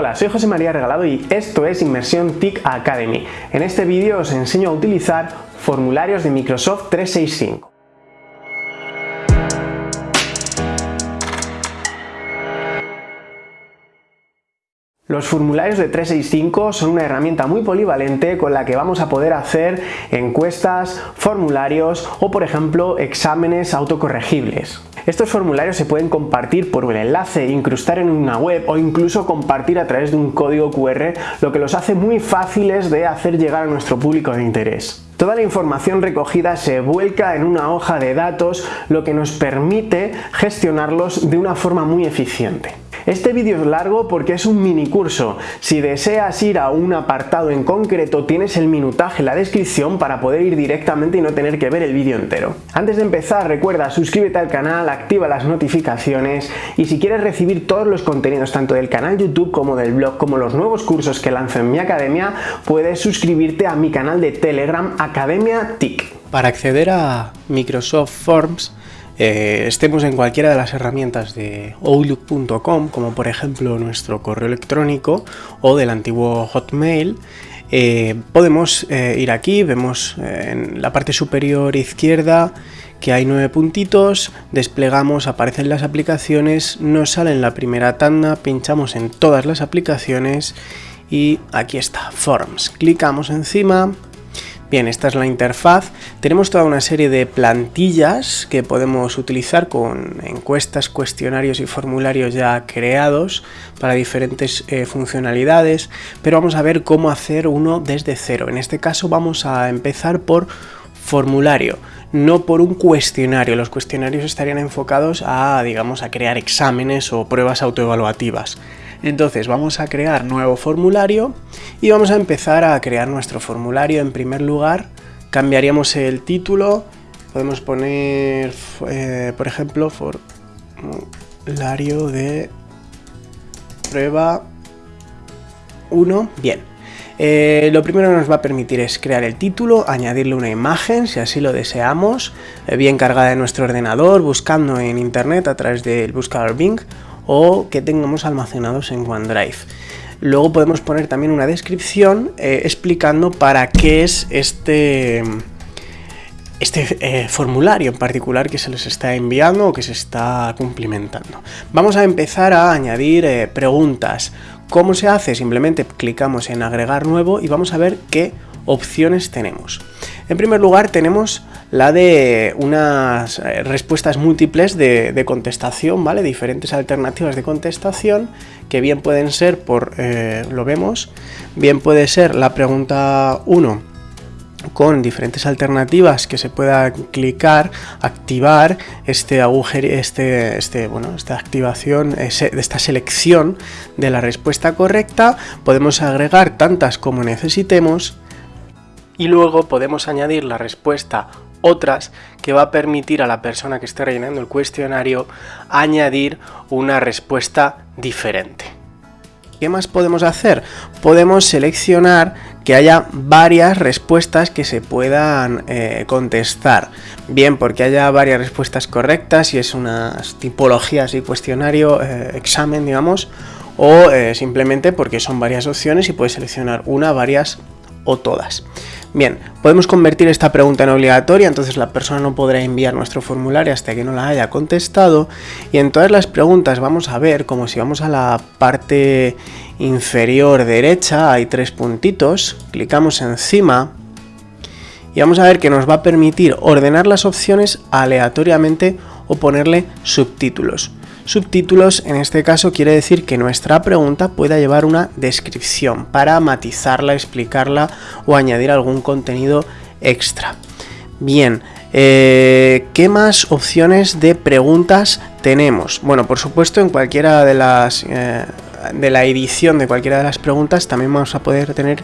Hola, soy José María Regalado y esto es Inmersión TIC Academy. En este vídeo os enseño a utilizar formularios de Microsoft 365. Los formularios de 365 son una herramienta muy polivalente con la que vamos a poder hacer encuestas, formularios o por ejemplo exámenes autocorregibles. Estos formularios se pueden compartir por un enlace, incrustar en una web o incluso compartir a través de un código QR, lo que los hace muy fáciles de hacer llegar a nuestro público de interés. Toda la información recogida se vuelca en una hoja de datos, lo que nos permite gestionarlos de una forma muy eficiente. Este vídeo es largo porque es un mini curso. Si deseas ir a un apartado en concreto tienes el minutaje en la descripción para poder ir directamente y no tener que ver el vídeo entero. Antes de empezar recuerda suscríbete al canal, activa las notificaciones y si quieres recibir todos los contenidos tanto del canal YouTube como del blog como los nuevos cursos que lanzo en mi academia puedes suscribirte a mi canal de Telegram Academia TIC. Para acceder a Microsoft Forms eh, estemos en cualquiera de las herramientas de outlook.com, como por ejemplo nuestro correo electrónico o del antiguo Hotmail, eh, podemos eh, ir aquí, vemos en la parte superior izquierda que hay nueve puntitos, desplegamos, aparecen las aplicaciones, nos sale en la primera tanda, pinchamos en todas las aplicaciones y aquí está, Forms. Clicamos encima, Bien, esta es la interfaz. Tenemos toda una serie de plantillas que podemos utilizar con encuestas, cuestionarios y formularios ya creados para diferentes eh, funcionalidades, pero vamos a ver cómo hacer uno desde cero. En este caso vamos a empezar por formulario, no por un cuestionario. Los cuestionarios estarían enfocados a, digamos, a crear exámenes o pruebas autoevaluativas. Entonces vamos a crear nuevo formulario y vamos a empezar a crear nuestro formulario. En primer lugar cambiaríamos el título, podemos poner, eh, por ejemplo, formulario de prueba 1. Bien. Eh, lo primero que nos va a permitir es crear el título, añadirle una imagen si así lo deseamos, eh, bien cargada de nuestro ordenador, buscando en internet a través del buscador Bing o que tengamos almacenados en OneDrive. Luego podemos poner también una descripción eh, explicando para qué es este, este eh, formulario en particular que se les está enviando o que se está cumplimentando. Vamos a empezar a añadir eh, preguntas. ¿Cómo se hace? Simplemente clicamos en agregar nuevo y vamos a ver qué opciones tenemos. En primer lugar tenemos la de unas eh, respuestas múltiples de, contestación, ¿vale? Diferentes alternativas de contestación que bien pueden ser por, eh, lo vemos, bien puede ser la pregunta 1 con diferentes alternativas que se pueda clicar, activar este agujero, este, este, bueno, esta activación, esta selección de la respuesta correcta, podemos agregar tantas como necesitemos y luego podemos añadir la respuesta otras que va a permitir a la persona que esté rellenando el cuestionario añadir una respuesta diferente. ¿Qué más podemos hacer? Podemos seleccionar que haya varias respuestas que se puedan eh, contestar. Bien, porque haya varias respuestas correctas, y es unas tipologías y cuestionario, eh, examen, digamos, o eh, simplemente porque son varias opciones y puedes seleccionar una, varias o todas. Bien, podemos convertir esta pregunta en obligatoria, entonces la persona no podrá enviar nuestro formulario hasta que no la haya contestado. Y en todas las preguntas vamos a ver, como si vamos a la parte inferior derecha, hay tres puntitos, clicamos encima y vamos a ver que nos va a permitir ordenar las opciones aleatoriamente o ponerle subtítulos. Subtítulos en este caso quiere decir que nuestra pregunta pueda llevar una descripción para matizarla, explicarla o añadir algún contenido extra. Bien, eh, ¿qué más opciones de preguntas tenemos? Bueno, por supuesto en cualquiera de las... Eh, de la edición de cualquiera de las preguntas también vamos a poder tener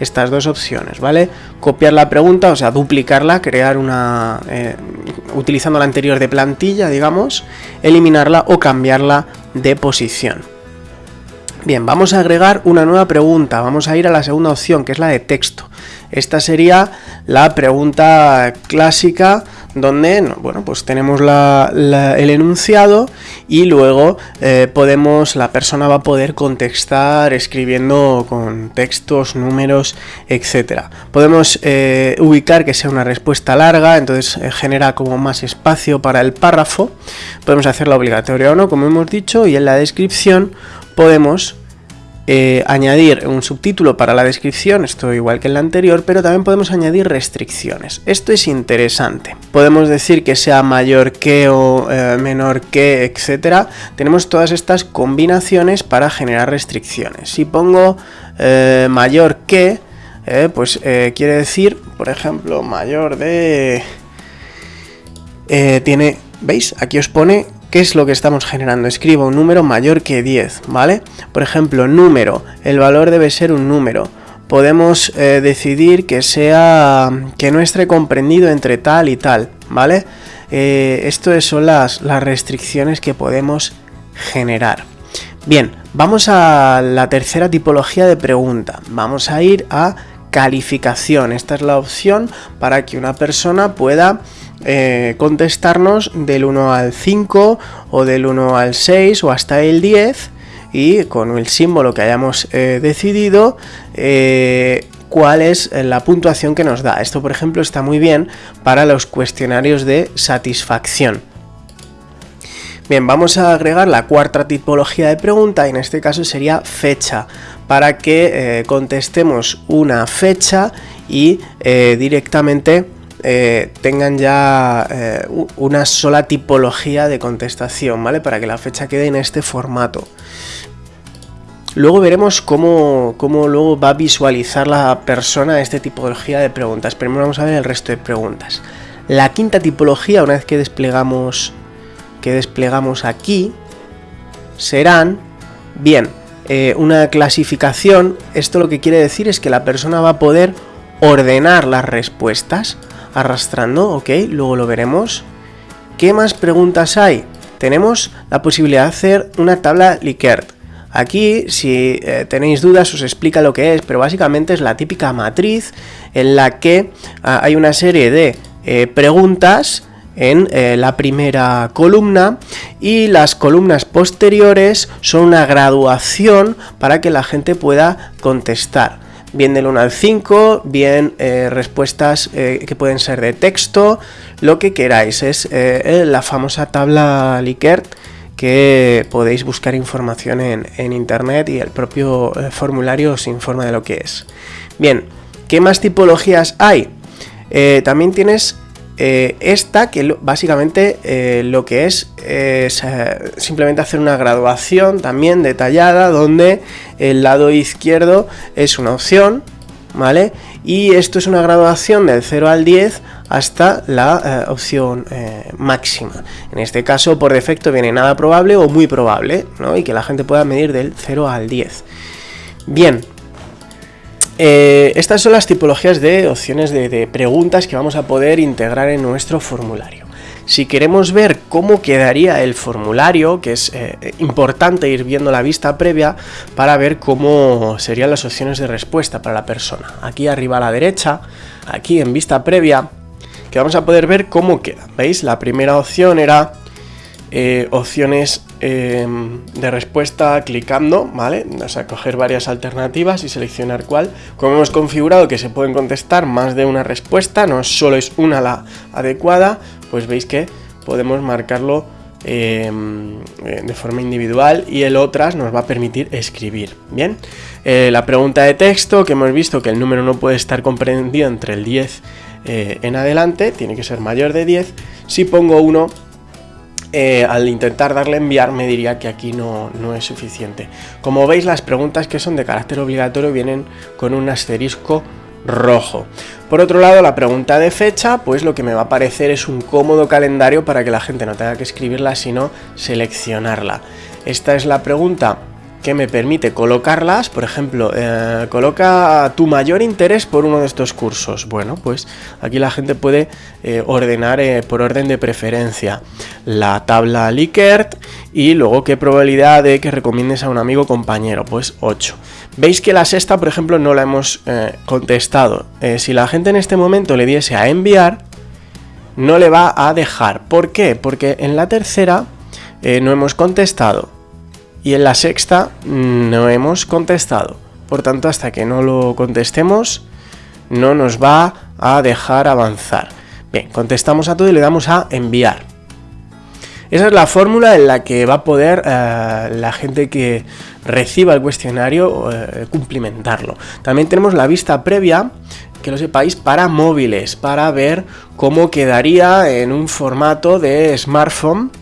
estas dos opciones, ¿vale? Copiar la pregunta, o sea, duplicarla, crear una... Eh, utilizando la anterior de plantilla, digamos, eliminarla o cambiarla de posición. Bien, vamos a agregar una nueva pregunta, vamos a ir a la segunda opción, que es la de texto. Esta sería la pregunta clásica donde bueno, pues tenemos el enunciado y luego eh, podemos, la persona va a poder contestar escribiendo con textos, números, etcétera. Podemos eh, ubicar que sea una respuesta larga, entonces eh, genera como más espacio para el párrafo. Podemos hacerla obligatoria o no, como hemos dicho, y en la descripción podemos eh, añadir un subtítulo para la descripción, esto igual que en la anterior, pero también podemos añadir restricciones. Esto es interesante. Podemos decir que sea mayor que o eh, menor que, etcétera. Tenemos todas estas combinaciones para generar restricciones. Si pongo eh, mayor que, pues quiere decir, por ejemplo, mayor de... tiene, ¿veis? Aquí os pone ¿Qué es lo que estamos generando? Escribo un número mayor que 10, ¿vale? Por ejemplo, número, el valor debe ser un número. Podemos eh, decidir que sea que no esté comprendido entre tal y tal, ¿vale? Eh, esto son las, las restricciones que podemos generar. Bien, vamos a la tercera tipología de pregunta. Vamos a ir a calificación. Esta es la opción para que una persona pueda eh, contestarnos del 1 al 5 o del 1 al 6 o hasta el 10 y con el símbolo que hayamos eh, decidido eh, cuál es la puntuación que nos da. Esto por ejemplo está muy bien para los cuestionarios de satisfacción. Bien, vamos a agregar la cuarta tipología de pregunta y en este caso sería fecha para que contestemos una fecha y directamente eh, tengan ya eh, una sola tipología de contestación, ¿vale? Para que la fecha quede en este formato. Luego veremos cómo, luego va a visualizar la persona este tipología de preguntas. Primero vamos a ver el resto de preguntas. La quinta tipología, una vez que desplegamos, que desplegamos aquí, serán, bien, eh, una clasificación. Esto lo que quiere decir es que la persona va a poder ordenar las respuestas arrastrando, ok, luego lo veremos. ¿Qué más preguntas hay? Tenemos la posibilidad de hacer una tabla Likert. Aquí, si eh, tenéis dudas, os explica lo que es, pero básicamente es la típica matriz en la que ah, hay una serie de eh, preguntas en eh, la primera columna y las columnas posteriores son una graduación para que la gente pueda contestar bien del 1 al 5, bien eh, respuestas eh, que pueden ser de texto, lo que queráis. Es eh, la famosa tabla Likert que podéis buscar información en, internet y el propio formulario os informa de lo que es. Bien, ¿qué más tipologías hay? también tienes eh, esta, que básicamente eh, lo que es es eh, simplemente hacer una graduación también detallada, donde el lado izquierdo es una opción, ¿vale? Y esto es una graduación del 0 al 10 hasta la opción máxima. En este caso, por defecto, viene nada probable o muy probable, ¿no? Y que la gente pueda medir del 0 al 10. Bien, eh, estas son las tipologías de opciones de, preguntas que vamos a poder integrar en nuestro formulario. Si queremos ver cómo quedaría el formulario, que es eh, importante ir viendo la vista previa para ver cómo serían las opciones de respuesta para la persona. Aquí arriba a la derecha, aquí en vista previa, que vamos a poder ver cómo queda. ¿Veis? La primera opción era eh, opciones em, de respuesta clicando, ¿vale? O sea, coger varias alternativas y seleccionar cuál. Como hemos configurado que se pueden contestar más de una respuesta, no solo es una la adecuada, pues veis que podemos marcarlo em, eh, de forma individual y el otras nos va a permitir escribir. Bien, eh, la pregunta de texto que hemos visto que el número no puede estar comprendido entre el 10 en adelante, tiene que ser mayor de 10. Si pongo 1 eh, al intentar darle enviar me diría que aquí no, no, es suficiente. Como veis las preguntas que son de carácter obligatorio vienen con un asterisco rojo. Por otro lado la pregunta de fecha pues lo que me va a aparecer es un cómodo calendario para que la gente no tenga que escribirla sino seleccionarla. Esta es la pregunta que me permite colocarlas, por ejemplo, eh, coloca tu mayor interés por uno de estos cursos. Bueno, pues aquí la gente puede eh, ordenar eh, por orden de preferencia la tabla Likert y luego qué probabilidad de que recomiendes a un amigo o compañero, pues 8. Veis que la sexta, por ejemplo, no la hemos contestado. si la gente en este momento le diese a enviar, no le va a dejar. ¿Por qué? Porque en la tercera no hemos contestado y en la sexta no hemos contestado. Por tanto, hasta que no lo contestemos, no nos va a dejar avanzar. Bien, contestamos a todo y le damos a enviar. Esa es la fórmula en la que va a poder eh, la gente que reciba el cuestionario eh, cumplimentarlo. También tenemos la vista previa, que lo sepáis, para móviles, para ver cómo quedaría en un formato de smartphone,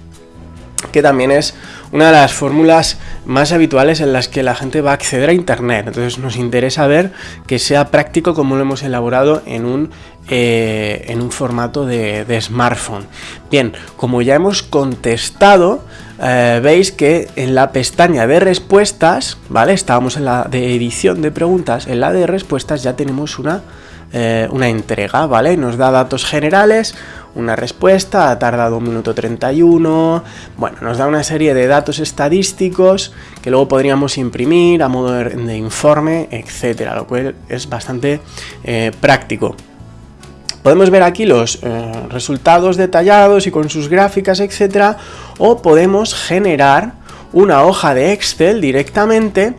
que también es una de las fórmulas más habituales en las que la gente va a acceder a Internet. Entonces nos interesa ver que sea práctico como lo hemos elaborado en un, eh, en un formato de, smartphone. Bien, como ya hemos contestado, eh, veis que en la pestaña de respuestas, ¿vale? Estábamos en la de edición de preguntas, en la de respuestas ya tenemos una, eh, una entrega, ¿vale? Nos da datos generales, una respuesta, ha tardado un minuto 31, bueno, nos da una serie de datos estadísticos que luego podríamos imprimir a modo de, informe, etcétera, lo cual es bastante eh, práctico. Podemos ver aquí los eh, resultados detallados y con sus gráficas, etcétera, o podemos generar una hoja de Excel directamente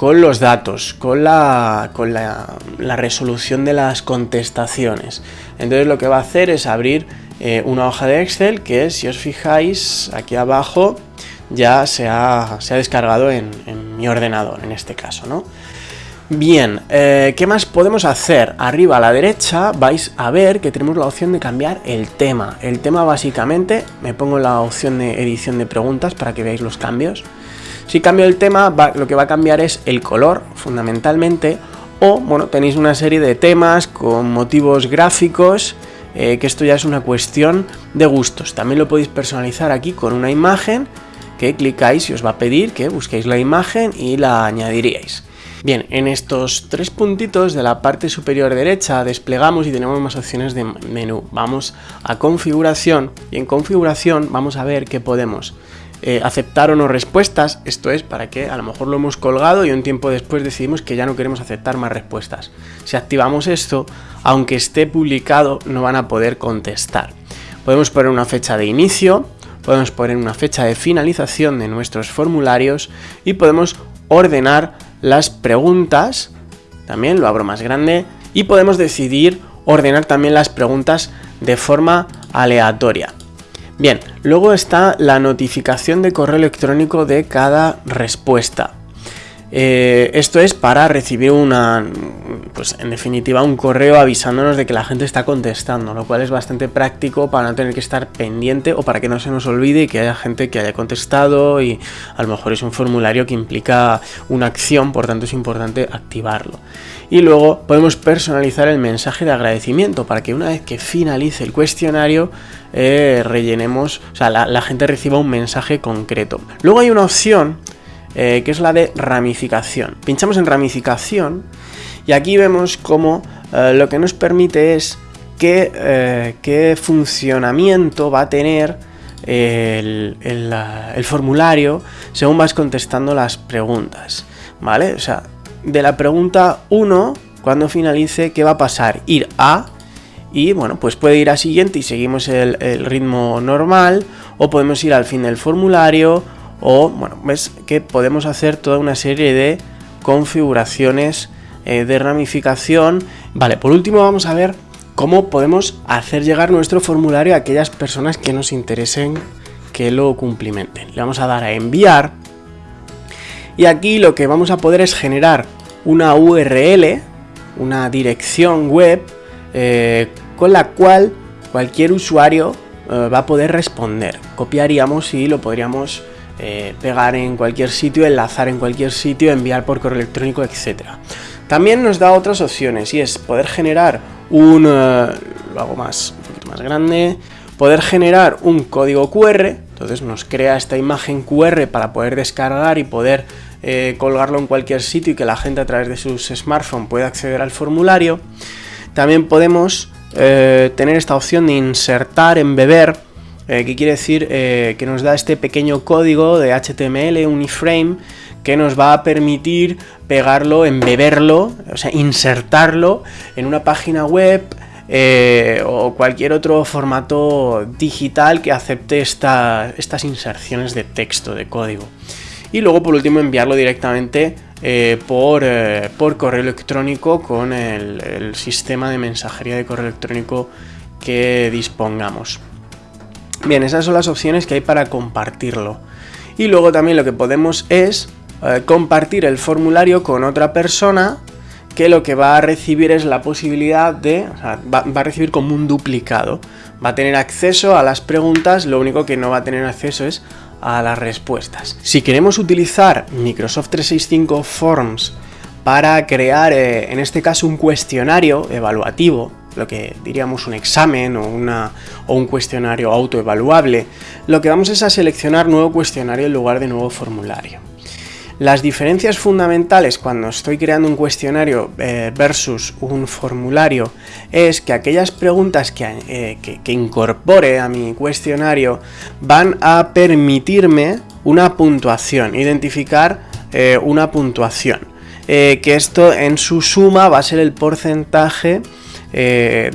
con los datos, con, la, con la, resolución de las contestaciones. Entonces lo que va a hacer es abrir eh, una hoja de Excel que si os fijáis aquí abajo ya se ha, descargado en, mi ordenador en este caso, ¿no? Bien, eh, ¿qué más podemos hacer? Arriba a la derecha vais a ver que tenemos la opción de cambiar el tema. El tema básicamente, me pongo la opción de edición de preguntas para que veáis los cambios. Si cambio el tema, lo que va a cambiar es el color, fundamentalmente, o, bueno, tenéis una serie de temas con motivos gráficos, eh, que esto ya es una cuestión de gustos. También lo podéis personalizar aquí con una imagen que clicáis y os va a pedir que busquéis la imagen y la añadiríais. Bien, en estos tres puntitos de la parte superior derecha desplegamos y tenemos más opciones de menú. Vamos a configuración y en configuración vamos a ver que podemos eh, aceptar o no respuestas, esto es para que a lo mejor lo hemos colgado y un tiempo después decidimos que ya no queremos aceptar más respuestas. Si activamos esto, aunque esté publicado, no van a poder contestar. Podemos poner una fecha de inicio, podemos poner una fecha de finalización de nuestros formularios y podemos ordenar las preguntas, también lo abro más grande, y podemos decidir ordenar también las preguntas de forma aleatoria. Bien, luego está la notificación de correo electrónico de cada respuesta. Eh, esto es para recibir una, pues en definitiva, un correo avisándonos de que la gente está contestando, lo cual es bastante práctico para no tener que estar pendiente o para que no se nos olvide que haya gente que haya contestado y a lo mejor es un formulario que implica una acción, por tanto es importante activarlo. Y luego podemos personalizar el mensaje de agradecimiento para que una vez que finalice el cuestionario eh, rellenemos, o sea, la, gente reciba un mensaje concreto. Luego hay una opción eh, que es la de ramificación. Pinchamos en ramificación y aquí vemos cómo eh, lo que nos permite es qué, qué funcionamiento va a tener el, el, formulario según vas contestando las preguntas. ¿Vale? O sea, de la pregunta 1, cuando finalice, ¿qué va a pasar? Ir a y bueno, pues puede ir a siguiente y seguimos el, ritmo normal o podemos ir al fin del formulario o bueno, ves que podemos hacer toda una serie de configuraciones eh, de ramificación. Vale, por último vamos a ver cómo podemos hacer llegar nuestro formulario a aquellas personas que nos interesen que lo cumplimenten. Le vamos a dar a enviar y aquí lo que vamos a poder es generar una URL, una dirección web, eh, con la cual cualquier usuario eh, va a poder responder. Copiaríamos y lo podríamos eh, pegar en cualquier sitio, enlazar en cualquier sitio, enviar por correo electrónico, etc. También nos da otras opciones y es poder generar un... lo hago más, un poquito más grande, poder generar un código QR, entonces nos crea esta imagen QR para poder descargar y poder eh, colgarlo en cualquier sitio y que la gente a través de sus smartphones pueda acceder al formulario. También podemos eh, tener esta opción de insertar, embeber, eh, que quiere decir que nos da este pequeño código de HTML, un iframe, que nos va a permitir pegarlo, embeberlo, o sea, insertarlo en una página web eh, o cualquier otro formato digital que acepte estas inserciones de texto, de código. Y luego por último enviarlo directamente eh, por, correo electrónico con el sistema de mensajería de correo electrónico que dispongamos. Bien, esas son las opciones que hay para compartirlo. Y luego también lo que podemos es eh, compartir el formulario con otra persona que lo que va a recibir es la posibilidad de, o sea, va, a recibir como un duplicado. Va a tener acceso a las preguntas, lo único que no va a tener acceso es a las respuestas. Si queremos utilizar Microsoft 365 Forms para crear, eh, en este caso, un cuestionario evaluativo, lo que diríamos un examen o, una, o un cuestionario autoevaluable, lo que vamos es a seleccionar nuevo cuestionario en lugar de nuevo formulario. Las diferencias fundamentales cuando estoy creando un cuestionario eh, versus un formulario es que aquellas preguntas que, eh, incorpore a mi cuestionario van a permitirme una puntuación, identificar eh, una puntuación. que esto en su suma va a ser el porcentaje eh,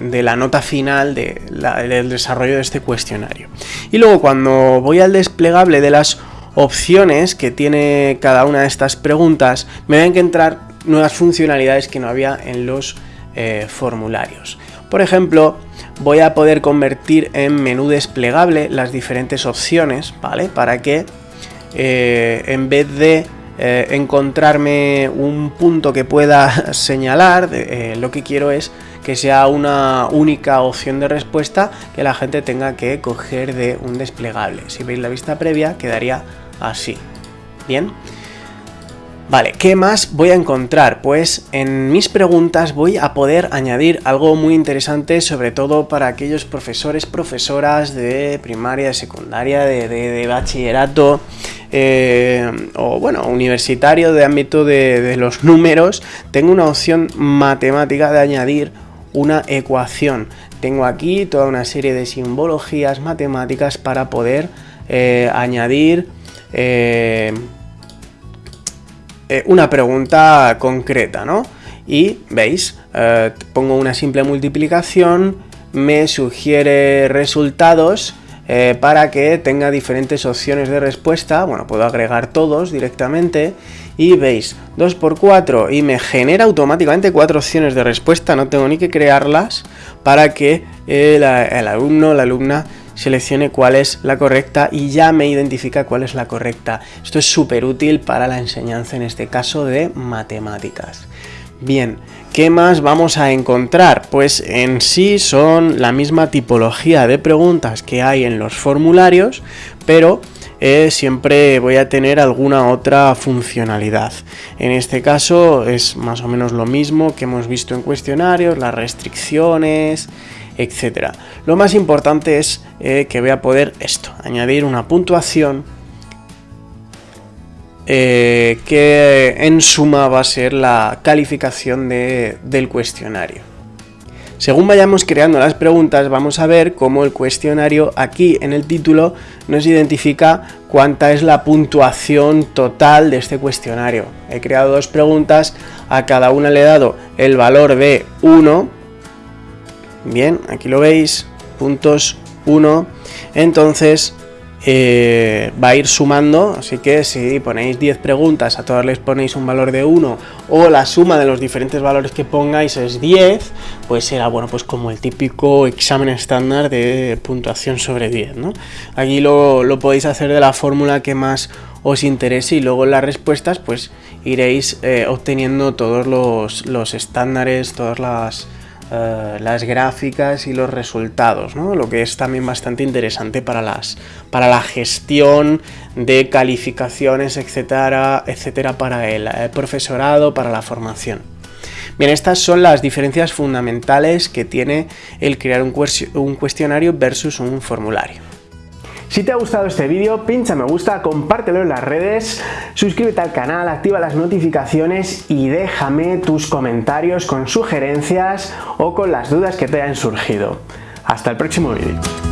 de, la nota final del desarrollo de este cuestionario. Y luego cuando voy al desplegable de las opciones que tiene cada una de estas preguntas, me van a encontrar nuevas funcionalidades que no había en los eh, formularios. Por ejemplo, voy a poder convertir en menú desplegable las diferentes opciones, ¿vale? Para que eh, en vez de eh, encontrarme un punto que pueda señalar, eh, lo que quiero es que sea una única opción de respuesta que la gente tenga que coger de un desplegable. Si veis la vista previa quedaría así. Bien. Vale, ¿qué más voy a encontrar? Pues en mis preguntas voy a poder añadir algo muy interesante, sobre todo para aquellos profesores, profesoras de primaria, de secundaria, de bachillerato, eh, o bueno, universitario de ámbito de, los números, tengo una opción matemática de añadir una ecuación. Tengo aquí toda una serie de simbologías matemáticas para poder eh, añadir eh, una pregunta concreta, ¿no? Y veis, pongo una simple multiplicación, me sugiere resultados eh, para que tenga diferentes opciones de respuesta. Bueno, puedo agregar todos directamente y veis 2 por 4 y me genera automáticamente cuatro opciones de respuesta, no tengo ni que crearlas para que el, el alumno la alumna seleccione cuál es la correcta y ya me identifica cuál es la correcta. Esto es súper útil para la enseñanza, en este caso de matemáticas. Bien, ¿qué más vamos a encontrar? Pues en sí son la misma tipología de preguntas que hay en los formularios, pero eh, siempre voy a tener alguna otra funcionalidad. En este caso es más o menos lo mismo que hemos visto en cuestionarios, las restricciones, etc. Lo más importante es eh, que voy a poder esto, añadir una puntuación eh, que en suma va a ser la calificación del cuestionario. Según vayamos creando las preguntas, vamos a ver cómo el cuestionario aquí en el título nos identifica cuánta es la puntuación total de este cuestionario. He creado dos preguntas, a cada una le he dado el valor de 1. Bien, aquí lo veis, puntos 1. Entonces, eh, va a ir sumando, así que si ponéis 10 preguntas, a todas les ponéis un valor de 1 o la suma de los diferentes valores que pongáis es 10, pues será bueno, pues como el típico examen estándar de puntuación sobre 10, ¿no? Aquí lo, podéis hacer de la fórmula que más os interese y luego las respuestas pues iréis eh, obteniendo todos los, los estándares, todas las eh, las gráficas y los resultados, lo que es también bastante interesante para, las, para la gestión de calificaciones, etcétera, etcétera, para el, profesorado, para la formación. Bien, estas son las diferencias fundamentales que tiene el crear un cuestionario versus un formulario. Si te ha gustado este vídeo, pincha me gusta, compártelo en las redes, suscríbete al canal, activa las notificaciones y déjame tus comentarios con sugerencias o con las dudas que te hayan surgido. Hasta el próximo vídeo.